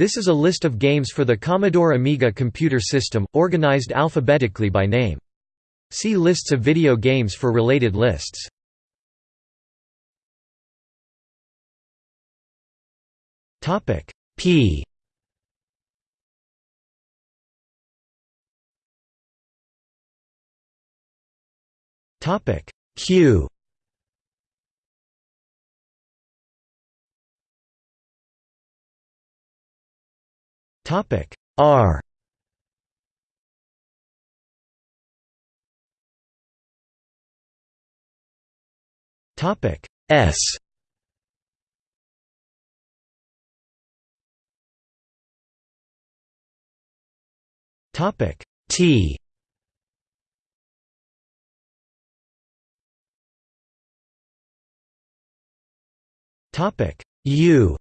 This is a list of games for the Commodore Amiga computer system, organized alphabetically by name. See lists of video games for related lists. P Q Topic R. Topic S. Topic T. Topic U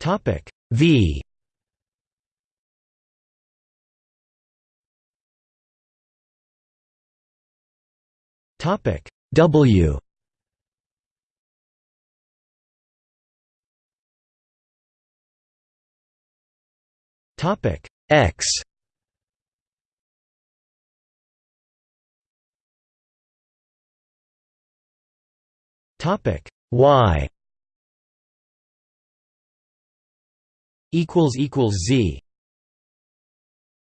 Topic V. Topic W. Topic X. Topic Y Z